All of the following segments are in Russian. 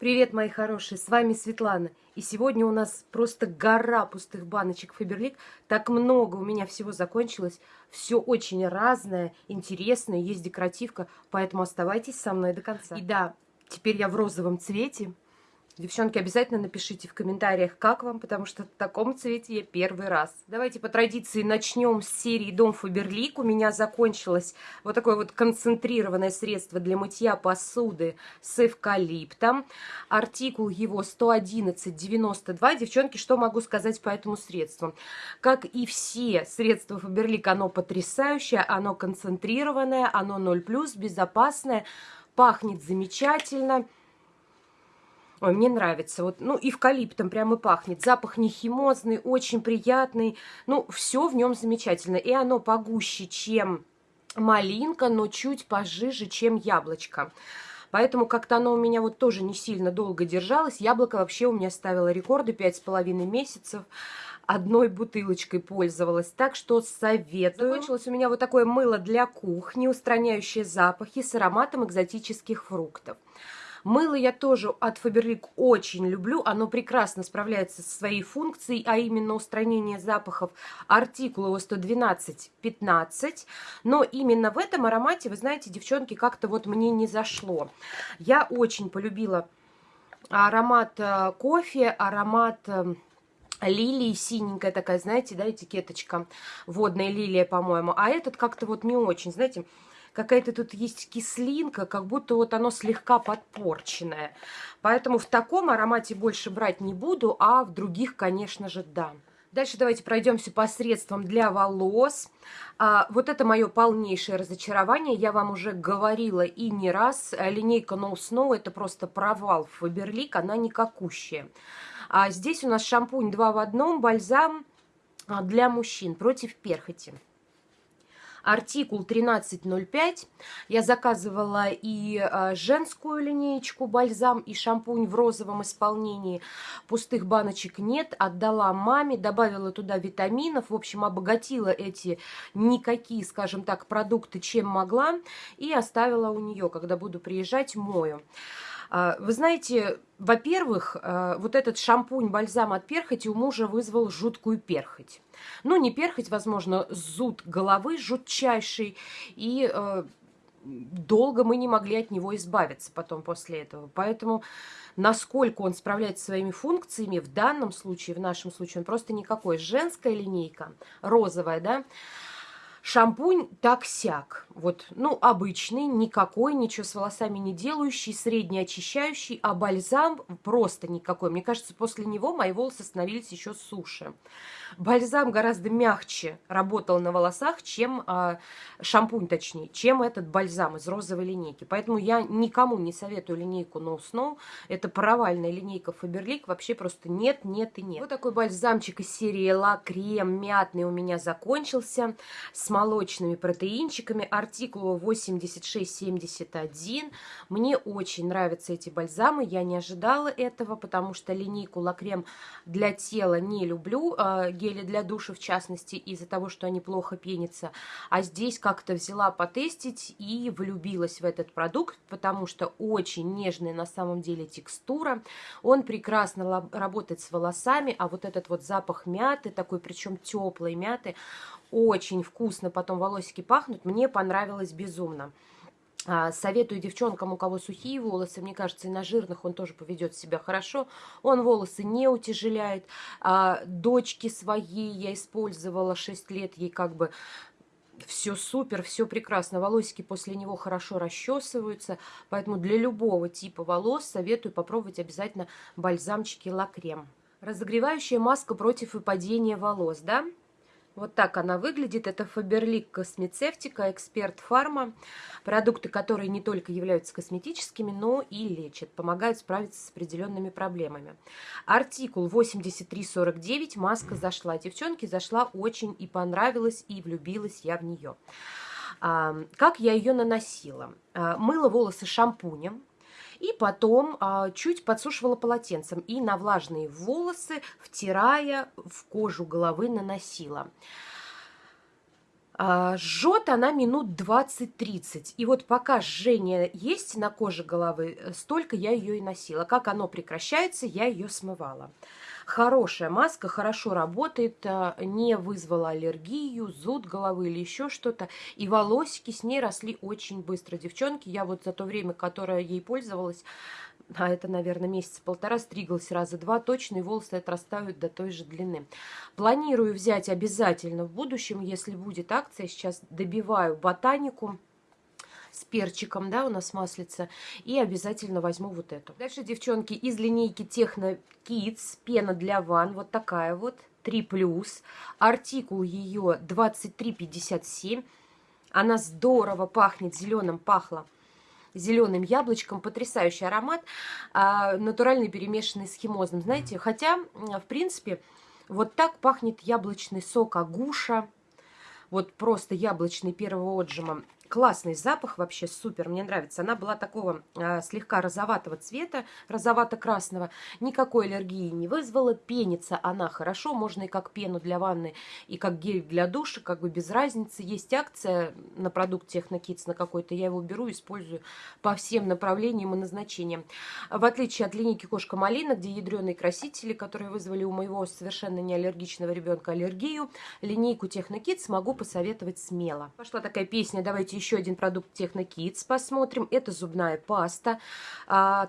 Привет, мои хорошие, с вами Светлана. И сегодня у нас просто гора пустых баночек Фаберлик. Так много у меня всего закончилось. Все очень разное, интересное, есть декоративка. Поэтому оставайтесь со мной до конца. И да, теперь я в розовом цвете. Девчонки, обязательно напишите в комментариях, как вам, потому что в таком цвете я первый раз. Давайте по традиции начнем с серии Дом Фаберлик. У меня закончилось вот такое вот концентрированное средство для мытья посуды с эвкалиптом. Артикул его 111,92. Девчонки, что могу сказать по этому средству? Как и все средства Фаберлик, оно потрясающее, оно концентрированное, оно 0+, безопасное, пахнет замечательно. Ой, мне нравится. Вот, ну, эвкалиптом прямо пахнет. Запах не химозный, очень приятный. Ну, все в нем замечательно. И оно погуще, чем малинка, но чуть пожиже, чем яблочко. Поэтому как-то оно у меня вот тоже не сильно долго держалось. Яблоко вообще у меня ставило рекорды пять с половиной месяцев. Одной бутылочкой пользовалась, так что советую. Закончилось у меня вот такое мыло для кухни, устраняющее запахи с ароматом экзотических фруктов. Мыло я тоже от Faberlic очень люблю. Оно прекрасно справляется со своей функцией, а именно устранение запахов. Артикул его 112-15. Но именно в этом аромате, вы знаете, девчонки, как-то вот мне не зашло. Я очень полюбила аромат э, кофе, аромат э, лилии синенькая такая, знаете, да, этикеточка, водная лилия, по-моему. А этот как-то вот не очень, знаете, какая-то тут есть кислинка, как будто вот оно слегка подпорченное. Поэтому в таком аромате больше брать не буду, а в других, конечно же, да. Дальше давайте пройдемся по средствам для волос. А, вот это мое полнейшее разочарование. Я вам уже говорила и не раз. Линейка No Snow это просто провал Фаберлик, она никакущая. А здесь у нас шампунь 2 в одном, бальзам а, для мужчин против перхоти артикул 1305. Я заказывала и а, женскую линеечку бальзам, и шампунь в розовом исполнении. Пустых баночек нет, отдала маме, добавила туда витаминов, в общем, обогатила эти никакие, скажем так, продукты, чем могла, и оставила у нее, когда буду приезжать, мою. А, вы знаете, во-первых, а, вот этот шампунь-бальзам от перхоти у мужа вызвал жуткую перхоть. Ну, не перхоть, возможно, зуд головы жутчайший, и э, долго мы не могли от него избавиться потом после этого. Поэтому насколько он справляется своими функциями, в данном случае, в нашем случае, он просто никакой. Женская линейка, розовая, да, Шампунь так-сяк. Вот, ну, обычный, никакой, ничего с волосами не делающий, средне очищающий, а бальзам просто никакой. Мне кажется, после него мои волосы становились еще суше. Бальзам гораздо мягче работал на волосах, чем а, шампунь, точнее, чем этот бальзам из розовой линейки. Поэтому я никому не советую линейку No Snow. Это провальная линейка Faberlic. Вообще просто нет, нет и нет. Вот такой бальзамчик из серии Ла Крем мятный у меня закончился. С молочными протеинчиками. Артикул 8671. Мне очень нравятся эти бальзамы. Я не ожидала этого, потому что линейку Лакрем для тела не люблю. А, гели для душа, в частности, из-за того, что они плохо пенятся. А здесь как-то взяла потестить и влюбилась в этот продукт, потому что очень нежная на самом деле текстура. Он прекрасно работает с волосами, а вот этот вот запах мяты, такой причем теплой мяты, очень вкусно потом волосики пахнут, мне понравилось безумно. А, советую девчонкам, у кого сухие волосы, мне кажется, и на жирных он тоже поведет себя хорошо. Он волосы не утяжеляет. А, дочки своей я использовала 6 лет, ей как бы все супер, все прекрасно. Волосики после него хорошо расчесываются, поэтому для любого типа волос советую попробовать обязательно бальзамчики Лакрем. Разогревающая маска против выпадения волос, да? Вот так она выглядит. Это Faberlic Космецевтика, Эксперт Фарма. Продукты, которые не только являются косметическими, но и лечат, помогают справиться с определенными проблемами. Артикул 8349, маска зашла. Девчонки, зашла очень и понравилась, и влюбилась я в нее. Как я ее наносила? А, мыла волосы шампунем, и потом а, чуть подсушивала полотенцем и на влажные волосы, втирая в кожу головы, наносила. А, жжет она минут 20-30. И вот пока жжение есть на коже головы, э, столько я ее и носила. Как оно прекращается, я ее смывала. Хорошая маска, хорошо работает, а, не вызвала аллергию, зуд головы или еще что-то. И волосики с ней росли очень быстро. Девчонки, я вот за то время, которое ей пользовалась, а это, наверное, месяца полтора, стриглась раза два точно, и волосы отрастают до той же длины. Планирую взять обязательно в будущем, если будет акция. Сейчас добиваю ботанику с перчиком, да, у нас маслица, и обязательно возьму вот эту. Дальше, девчонки, из линейки Техно Kids, пена для ванн, вот такая вот, 3+, артикул ее 2357, она здорово пахнет, зеленым пахла зеленым яблочком. Потрясающий аромат, а, натуральный перемешанный с химозным. Знаете, хотя, в принципе, вот так пахнет яблочный сок агуша. Вот просто яблочный первого отжима. Классный запах, вообще супер, мне нравится. Она была такого э, слегка розоватого цвета, розовато-красного. Никакой аллергии не вызвала. Пенится она хорошо, можно и как пену для ванны, и как гель для душа, как бы без разницы. Есть акция на продукт Технокидс на какой-то, я его беру, использую по всем направлениям и назначениям. В отличие от линейки Кошка Малина, где ядреные красители, которые вызвали у моего совершенно неаллергичного ребенка аллергию, линейку Технокидс могу посоветовать смело. Пошла такая песня «Давайте еще один продукт Техно Kids посмотрим. Это зубная паста 3+. А,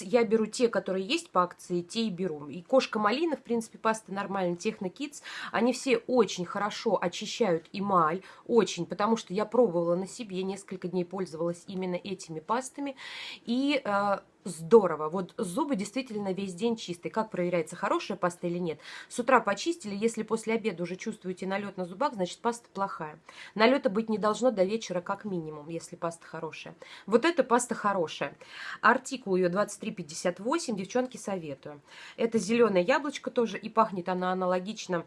Я беру те, которые есть по акции, те и беру. И кошка малина, в принципе, паста нормальная, Техно Kids. Они все очень хорошо очищают эмаль, очень, потому что я пробовала на себе, несколько дней пользовалась именно этими пастами. И а, здорово. Вот зубы действительно весь день чистые. Как проверяется, хорошая паста или нет? С утра почистили, если после обеда уже чувствуете налет на зубах, значит паста плохая. Налета быть не должно до вечера как минимум, если паста хорошая. Вот эта паста хорошая. Артикул ее 2358, девчонки советую. Это зеленое яблочко тоже, и пахнет она аналогично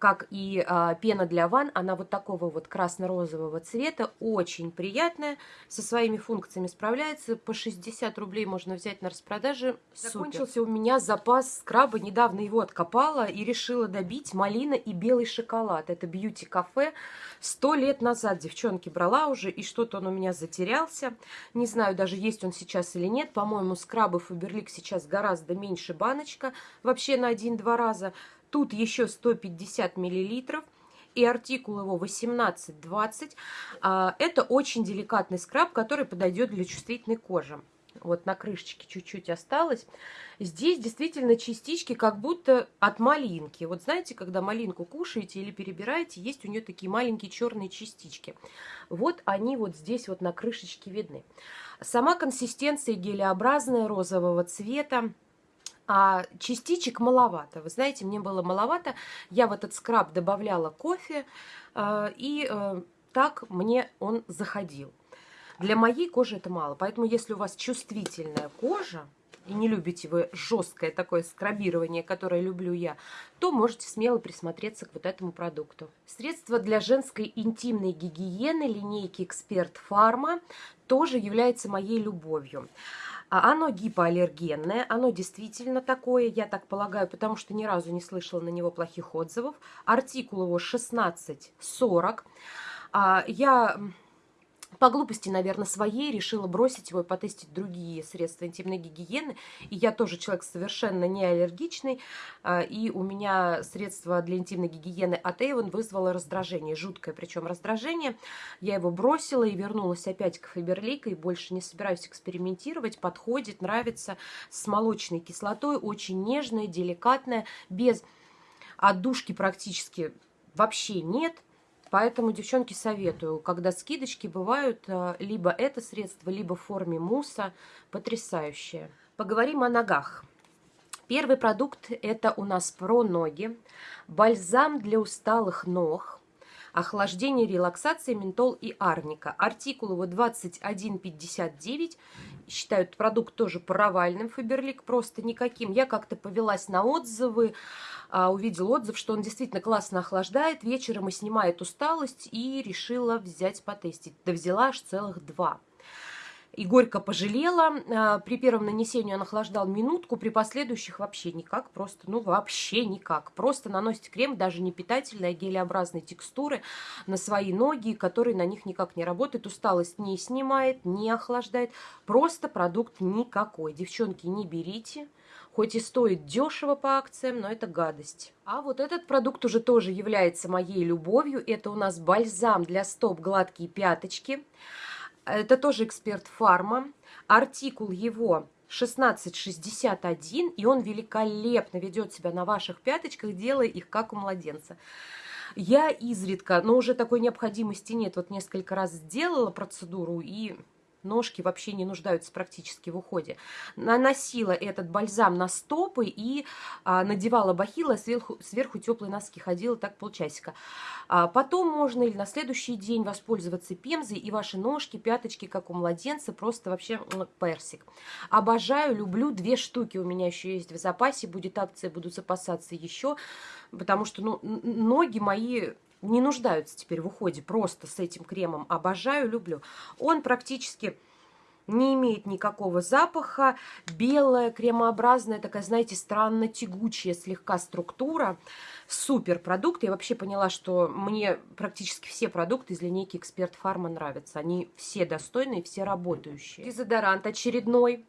как и а, пена для ванн, она вот такого вот красно-розового цвета, очень приятная, со своими функциями справляется, по 60 рублей можно взять на распродаже, Супер. Закончился у меня запас скраба, недавно его откопала и решила добить малина и белый шоколад, это бьюти-кафе, сто лет назад. Девчонки брала уже, и что-то он у меня затерялся, не знаю даже есть он сейчас или нет, по-моему скрабы Фаберлик сейчас гораздо меньше баночка, вообще на один-два раза, Тут еще 150 миллилитров и артикул его 18-20. А, это очень деликатный скраб, который подойдет для чувствительной кожи. Вот на крышечке чуть-чуть осталось. Здесь действительно частички как будто от малинки. Вот знаете, когда малинку кушаете или перебираете, есть у нее такие маленькие черные частички. Вот они вот здесь вот на крышечке видны. Сама консистенция гелеобразная, розового цвета а частичек маловато. Вы знаете, мне было маловато. Я в этот скраб добавляла кофе, э, и э, так мне он заходил. Для моей кожи это мало, поэтому если у вас чувствительная кожа, и не любите вы жесткое такое скрабирование, которое люблю я, то можете смело присмотреться к вот этому продукту. Средство для женской интимной гигиены линейки Эксперт Фарма тоже является моей любовью. А оно гипоаллергенное, оно действительно такое, я так полагаю, потому что ни разу не слышала на него плохих отзывов. Артикул его 1640. А, я по глупости, наверное, своей решила бросить его и потестить другие средства интимной гигиены. И я тоже человек совершенно не аллергичный, а, и у меня средство для интимной гигиены от Avon вызвало раздражение, жуткое причем раздражение. Я его бросила и вернулась опять к Фаберлик, и больше не собираюсь экспериментировать. Подходит, нравится, с молочной кислотой, очень нежная, деликатная, без отдушки практически вообще нет – Поэтому, девчонки, советую, когда скидочки бывают, э, либо это средство, либо в форме мусса, потрясающее. Поговорим о ногах. Первый продукт – это у нас про ноги. Бальзам для усталых ног. Охлаждение, релаксация, ментол и арника. Артикул его 2159. Считают продукт тоже провальным, Фаберлик, просто никаким. Я как-то повелась на отзывы, а, увидела отзыв, что он действительно классно охлаждает, вечером и снимает усталость, и решила взять потестить. Да взяла аж целых два. И горько пожалела. А, при первом нанесении он охлаждал минутку, при последующих вообще никак, просто, ну вообще никак. Просто наносите крем, даже не питательной, а гелеобразной текстуры на свои ноги, который на них никак не работает, усталость не снимает, не охлаждает. Просто продукт никакой. Девчонки, не берите. Хоть и стоит дешево по акциям, но это гадость. А вот этот продукт уже тоже является моей любовью. Это у нас бальзам для стоп гладкие пяточки. Это тоже эксперт фарма. Артикул его 1661, и он великолепно ведет себя на ваших пяточках, делая их как у младенца. Я изредка, но уже такой необходимости нет, вот несколько раз сделала процедуру, и ножки вообще не нуждаются практически в уходе. Наносила этот бальзам на стопы и а, надевала бахилы, сверху, сверху теплые носки, ходила так полчасика. А потом можно или на следующий день воспользоваться пемзой, и ваши ножки, пяточки, как у младенца, просто вообще персик. Обожаю, люблю, две штуки у меня еще есть в запасе, будет акция, буду запасаться еще, потому что ну, ноги мои не нуждаются теперь в уходе просто с этим кремом. Обожаю, люблю. Он практически не имеет никакого запаха. Белая, кремообразная, такая, знаете, странно тягучая слегка структура. Супер продукт. Я вообще поняла, что мне практически все продукты из линейки Эксперт Фарма нравятся. Они все достойные, все работающие. Дезодорант очередной.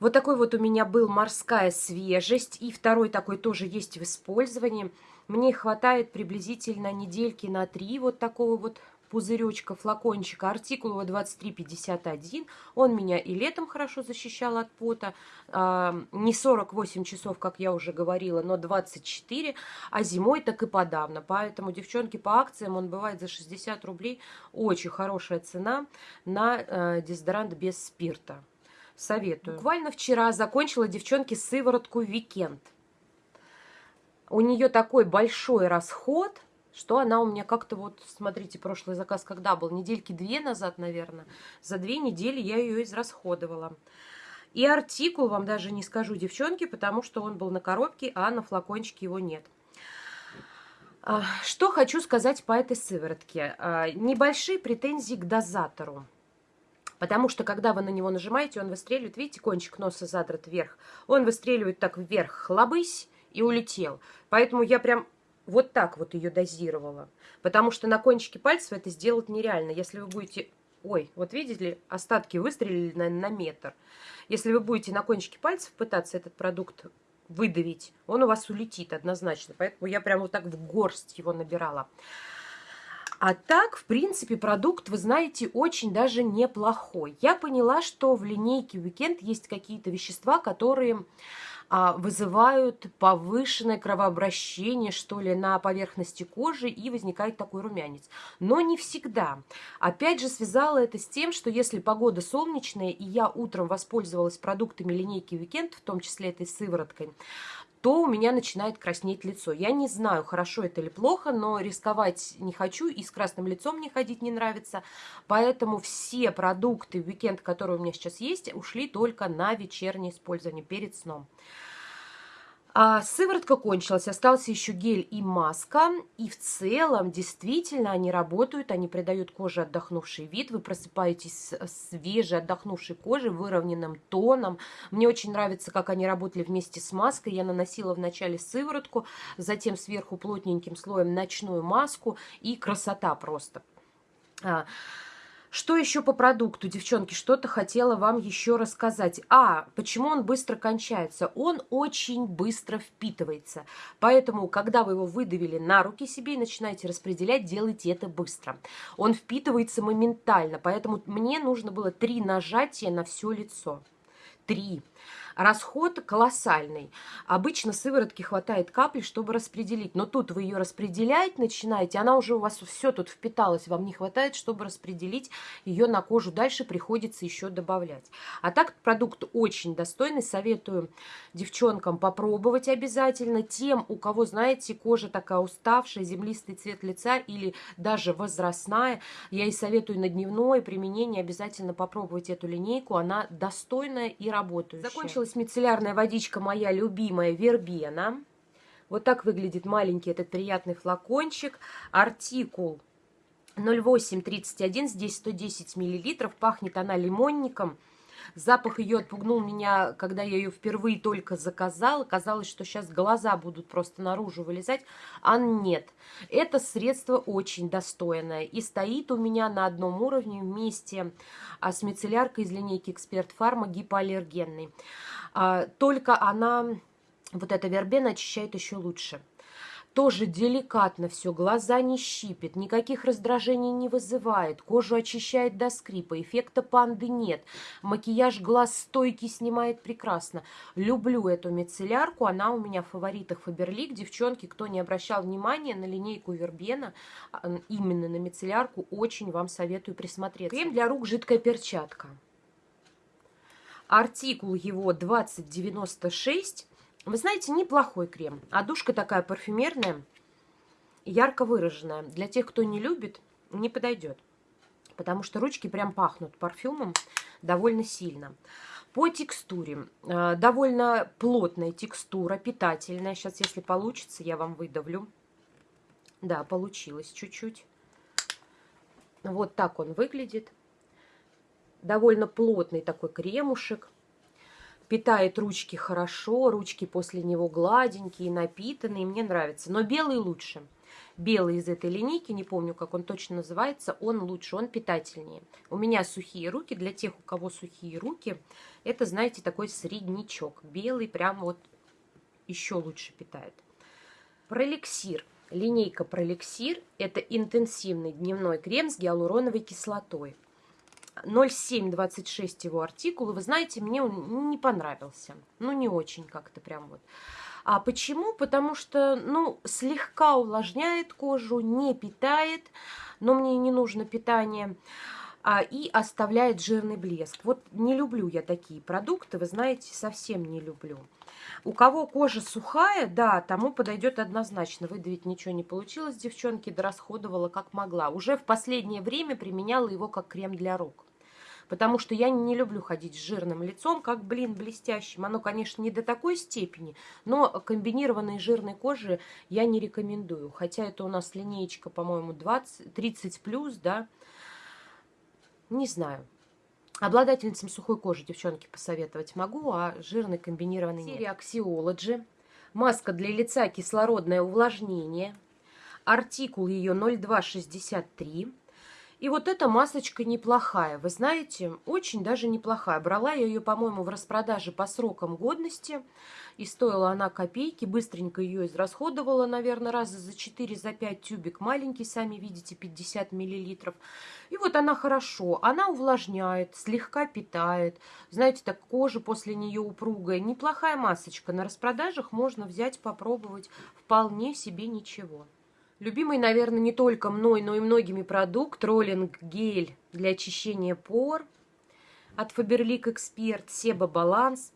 Вот такой вот у меня был морская свежесть. И второй такой тоже есть в использовании. Мне хватает приблизительно недельки на три вот такого вот пузыречка, флакончика, артикул его 2351. Он меня и летом хорошо защищал от пота. А, не 48 часов, как я уже говорила, но 24. А зимой так и подавно. Поэтому, девчонки, по акциям он бывает за 60 рублей. Очень хорошая цена на э, дезодорант без спирта. Советую. Буквально вчера закончила, девчонки, сыворотку «Weekend» у нее такой большой расход, что она у меня как-то вот, смотрите, прошлый заказ когда был? Недельки две назад, наверное. За две недели я ее израсходовала. И артикул вам даже не скажу, девчонки, потому что он был на коробке, а на флакончике его нет. А, что хочу сказать по этой сыворотке. А, небольшие претензии к дозатору. Потому что, когда вы на него нажимаете, он выстреливает, видите, кончик носа задрот вверх, он выстреливает так вверх, хлобысь, и улетел. Поэтому я прям вот так вот ее дозировала. Потому что на кончике пальцев это сделать нереально. Если вы будете... Ой, вот видите ли, остатки выстрелили на, на метр. Если вы будете на кончике пальцев пытаться этот продукт выдавить, он у вас улетит однозначно. Поэтому я прям вот так в горсть его набирала. А так, в принципе, продукт, вы знаете, очень даже неплохой. Я поняла, что в линейке Weekend есть какие-то вещества, которые вызывают повышенное кровообращение, что ли, на поверхности кожи, и возникает такой румянец. Но не всегда. Опять же, связала это с тем, что если погода солнечная, и я утром воспользовалась продуктами линейки Weekend, в том числе этой сывороткой, то у меня начинает краснеть лицо. Я не знаю, хорошо это или плохо, но рисковать не хочу и с красным лицом мне ходить не нравится. Поэтому все продукты уикенд, которые у меня сейчас есть, ушли только на вечернее использование перед сном. А сыворотка кончилась, остался еще гель и маска. И в целом, действительно, они работают, они придают коже отдохнувший вид. Вы просыпаетесь с свежей отдохнувшей кожей, выровненным тоном. Мне очень нравится, как они работали вместе с маской. Я наносила вначале сыворотку, затем сверху плотненьким слоем ночную маску. И красота просто. Что еще по продукту, девчонки? Что-то хотела вам еще рассказать. А, почему он быстро кончается? Он очень быстро впитывается. Поэтому, когда вы его выдавили на руки себе и начинаете распределять, делайте это быстро. Он впитывается моментально, поэтому мне нужно было три нажатия на все лицо. Три. Расход колоссальный. Обычно сыворотки хватает капли, чтобы распределить. Но тут вы ее распределять начинаете, она уже у вас все тут впиталась. Вам не хватает, чтобы распределить ее на кожу. Дальше приходится еще добавлять. А так продукт очень достойный. Советую девчонкам попробовать обязательно. Тем, у кого, знаете, кожа такая уставшая, землистый цвет лица или даже возрастная, я и советую на дневное применение обязательно попробовать эту линейку. Она достойная и работающая. Закончила закончилась мицеллярная водичка моя любимая Вербена. Вот так выглядит маленький этот приятный флакончик. Артикул 0831, здесь 110 миллилитров, пахнет она лимонником. Запах ее отпугнул меня, когда я ее впервые только заказала. Казалось, что сейчас глаза будут просто наружу вылезать, а нет. Это средство очень достойное и стоит у меня на одном уровне вместе а, с мицелляркой из линейки Эксперт Фарма гипоаллергенной. А, только она, вот эта вербена, очищает еще лучше тоже деликатно все, глаза не щипит, никаких раздражений не вызывает, кожу очищает до скрипа, эффекта панды нет, макияж глаз стойкий снимает прекрасно. Люблю эту мицеллярку, она у меня в фаворитах Фаберлик. Девчонки, кто не обращал внимания на линейку Вербена, а, именно на мицеллярку, очень вам советую присмотреться. Крем для рук жидкая перчатка. Артикул его 2096 вы знаете, неплохой крем. А душка такая парфюмерная, ярко выраженная. Для тех, кто не любит, не подойдет. Потому что ручки прям пахнут парфюмом довольно сильно. По текстуре. Э, довольно плотная текстура, питательная. Сейчас, если получится, я вам выдавлю. Да, получилось чуть-чуть. Вот так он выглядит. Довольно плотный такой кремушек. Питает ручки хорошо, ручки после него гладенькие, напитанные, мне нравится. Но белый лучше. Белый из этой линейки, не помню, как он точно называется, он лучше, он питательнее. У меня сухие руки, для тех, у кого сухие руки, это, знаете, такой среднячок. Белый прям вот еще лучше питает. Пролексир. Линейка Пролексир – это интенсивный дневной крем с гиалуроновой кислотой. 0726 его артикул, и вы знаете, мне он не понравился. Ну, не очень как-то прям вот. А почему? Потому что, ну, слегка увлажняет кожу, не питает, но мне не нужно питание, а, и оставляет жирный блеск. Вот не люблю я такие продукты, вы знаете, совсем не люблю. У кого кожа сухая, да, тому подойдет однозначно. Выдавить ничего не получилось, девчонки, дорасходовала как могла. Уже в последнее время применяла его как крем для рук. Потому что я не люблю ходить с жирным лицом, как, блин, блестящим. Оно, конечно, не до такой степени, но комбинированной жирной кожи я не рекомендую. Хотя это у нас линеечка, по-моему, 20, 30 плюс, да. Не знаю. Обладательницам сухой кожи, девчонки, посоветовать могу, а жирный комбинированный нет. Серия Axiology. Маска для лица кислородное увлажнение. Артикул ее 0263. И вот эта масочка неплохая, вы знаете, очень даже неплохая. Брала я ее, по-моему, в распродаже по срокам годности, и стоила она копейки, быстренько ее израсходовала, наверное, раза за 4, за 5 тюбик, маленький, сами видите, 50 миллилитров. И вот она хорошо, она увлажняет, слегка питает, знаете, так кожа после нее упругая. Неплохая масочка, на распродажах можно взять, попробовать, вполне себе ничего. Любимый, наверное, не только мной, но и многими продукт роллинг гель для очищения пор от Faberlic Expert Seba Balance.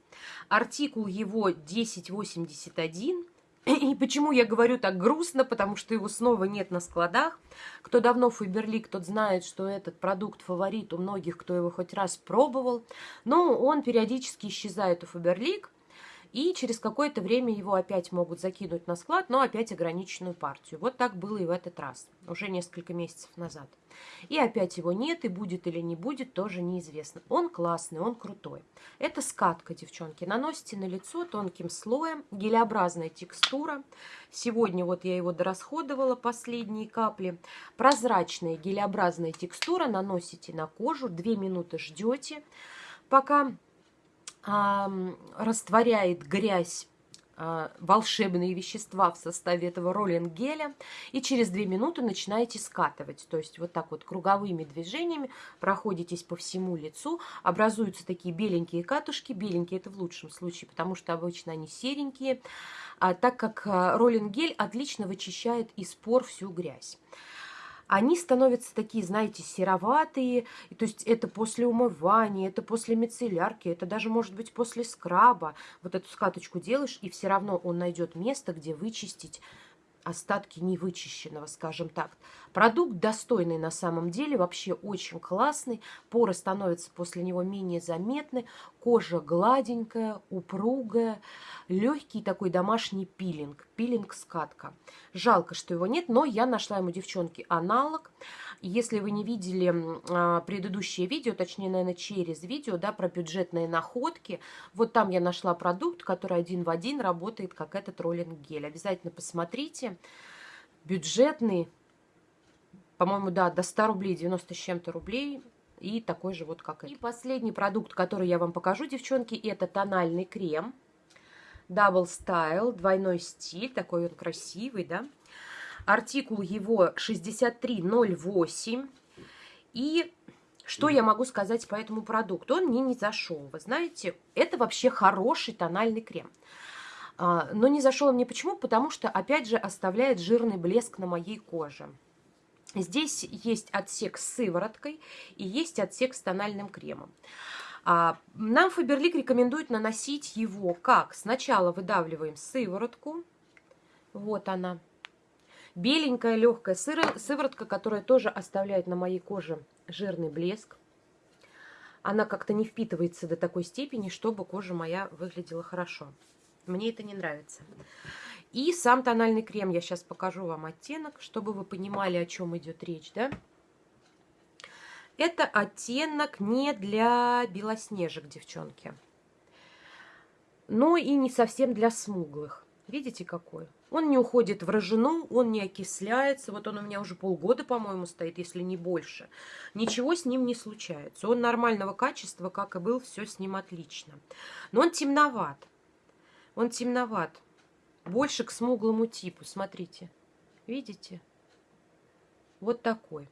Артикул его 1081. И почему я говорю так грустно, потому что его снова нет на складах. Кто давно Фаберлик, тот знает, что этот продукт фаворит у многих, кто его хоть раз пробовал. Но он периодически исчезает у Фаберлик и через какое-то время его опять могут закинуть на склад, но опять ограниченную партию. Вот так было и в этот раз, уже несколько месяцев назад. И опять его нет, и будет или не будет, тоже неизвестно. Он классный, он крутой. Это скатка, девчонки. Наносите на лицо тонким слоем, гелеобразная текстура. Сегодня вот я его дорасходовала, последние капли. Прозрачная гелеобразная текстура, наносите на кожу, 2 минуты ждете, пока растворяет грязь а, волшебные вещества в составе этого роллинг-геля и через 2 минуты начинаете скатывать. То есть вот так вот круговыми движениями проходитесь по всему лицу, образуются такие беленькие катушки. Беленькие это в лучшем случае, потому что обычно они серенькие, а так как а, роллинг-гель отлично вычищает из пор всю грязь они становятся такие, знаете, сероватые. То есть это после умывания, это после мицеллярки, это даже может быть после скраба. Вот эту скаточку делаешь, и все равно он найдет место, где вычистить остатки невычищенного, скажем так. Продукт достойный на самом деле, вообще очень классный. Поры становятся после него менее заметны. Кожа гладенькая, упругая, легкий такой домашний пилинг, пилинг-скатка. Жалко, что его нет, но я нашла ему, девчонки, аналог. Если вы не видели а, предыдущее видео, точнее, наверное, через видео, да, про бюджетные находки, вот там я нашла продукт, который один в один работает, как этот роллинг-гель. Обязательно посмотрите. Бюджетный, по-моему, да, до 100 рублей, 90 с чем-то рублей, и такой же вот как это. И последний продукт, который я вам покажу, девчонки, это тональный крем. Double Style, двойной стиль, такой он красивый, да. Артикул его 6308. И что я могу сказать по этому продукту? Он мне не зашел. Вы знаете, это вообще хороший тональный крем. А, но не зашел мне почему? Потому что, опять же, оставляет жирный блеск на моей коже. Здесь есть отсек с сывороткой и есть отсек с тональным кремом. А, нам Фаберлик рекомендует наносить его как? Сначала выдавливаем сыворотку. Вот она беленькая легкая сыворотка, которая тоже оставляет на моей коже жирный блеск. Она как-то не впитывается до такой степени, чтобы кожа моя выглядела хорошо. Мне это не нравится. И сам тональный крем, я сейчас покажу вам оттенок, чтобы вы понимали, о чем идет речь, да? Это оттенок не для белоснежек, девчонки. Но и не совсем для смуглых. Видите, какой? Он не уходит в рожену, он не окисляется. Вот он у меня уже полгода, по-моему, стоит, если не больше. Ничего с ним не случается. Он нормального качества, как и был, все с ним отлично. Но он темноват. Он темноват. Больше к смуглому типу, смотрите. Видите? Вот такой.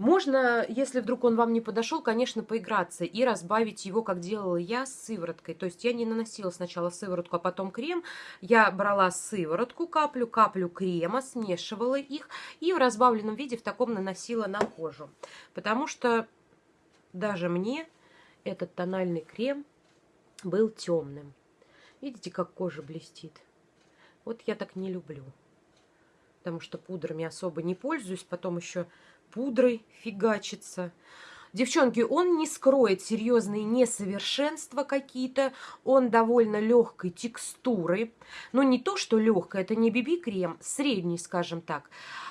Можно, если вдруг он вам не подошел, конечно, поиграться и разбавить его, как делала я, с сывороткой. То есть я не наносила сначала сыворотку, а потом крем. Я брала сыворотку, каплю, каплю крема, смешивала их и в разбавленном виде в таком наносила на кожу. Потому что даже мне этот тональный крем был темным. Видите, как кожа блестит? Вот я так не люблю. Потому что пудрами особо не пользуюсь. Потом еще пудрой фигачится. Девчонки, он не скроет серьезные несовершенства какие-то, он довольно легкой текстуры. Но не то, что легкая, это не BB-крем, средний, скажем так.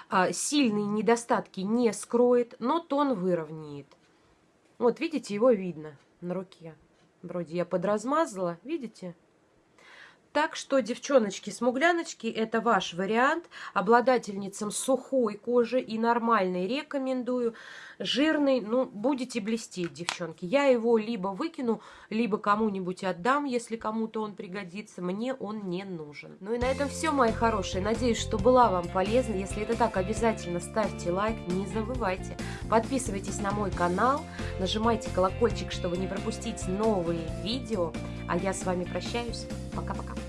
А, сильные недостатки не скроет, но тон выровняет. Вот, видите, его видно на руке. Вроде я подразмазала, видите? Так что, девчоночки-смугляночки, это ваш вариант. Обладательницам сухой кожи и нормальной рекомендую. Жирный, ну, будете блестеть, девчонки. Я его либо выкину, либо кому-нибудь отдам, если кому-то он пригодится. Мне он не нужен. Ну и на этом все, мои хорошие. Надеюсь, что была вам полезна. Если это так, обязательно ставьте лайк, не забывайте. Подписывайтесь на мой канал, нажимайте колокольчик, чтобы не пропустить новые видео. А я с вами прощаюсь. Пока-пока.